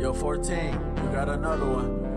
Yo, 14, you got another one.